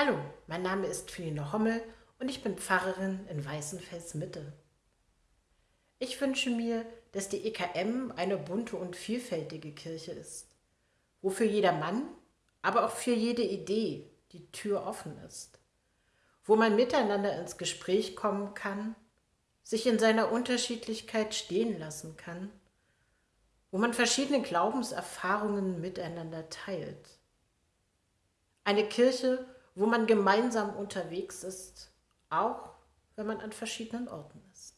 Hallo, mein Name ist Feline Hommel und ich bin Pfarrerin in Weißenfels Mitte. Ich wünsche mir, dass die EKM eine bunte und vielfältige Kirche ist, wo für jeder Mann, aber auch für jede Idee die Tür offen ist, wo man miteinander ins Gespräch kommen kann, sich in seiner Unterschiedlichkeit stehen lassen kann, wo man verschiedene Glaubenserfahrungen miteinander teilt. Eine Kirche, wo man gemeinsam unterwegs ist, auch wenn man an verschiedenen Orten ist.